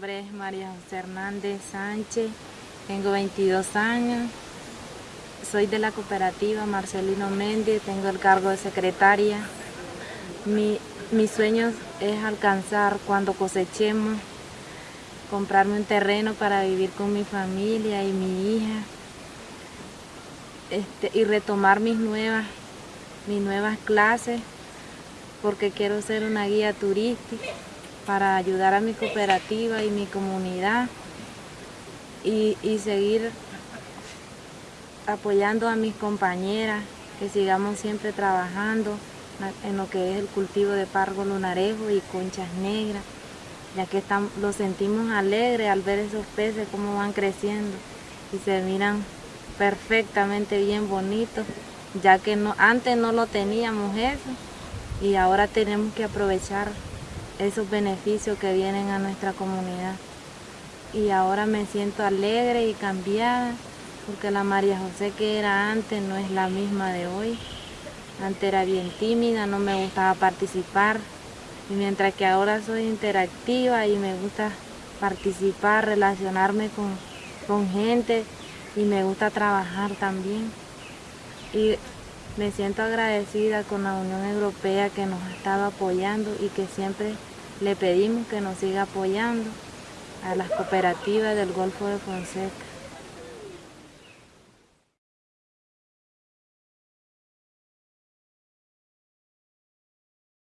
María José Hernández Sánchez, tengo 22 años, soy de la cooperativa Marcelino Méndez, tengo el cargo de secretaria. Mi, mi sueño es alcanzar cuando cosechemos, comprarme un terreno para vivir con mi familia y mi hija este, y retomar mis nuevas, mis nuevas clases porque quiero ser una guía turística para ayudar a mi cooperativa y mi comunidad y, seguir apoyando a mis compañeras, que sigamos siempre trabajando en lo que es el cultivo de pargo lunarejo y conchas negras, ya que están, lo sentimos alegre al ver esos peces cómo van creciendo y se miran perfectamente bien bonitos, ya que no, antes no lo teníamos eso y ahora tenemos que aprovechar esos beneficios que vienen a nuestra comunidad. Y ahora me siento alegre y cambiada porque la María José que era antes no es la misma de hoy. Antes era bien tímida, no me gustaba participar y mientras que ahora soy interactiva y me gusta participar, relacionarme con, con gente y me gusta trabajar también. Y me siento agradecida con la Unión Europea que nos ha estado apoyando y que siempre le pedimos que nos siga apoyando a las cooperativas del Golfo de Fonseca.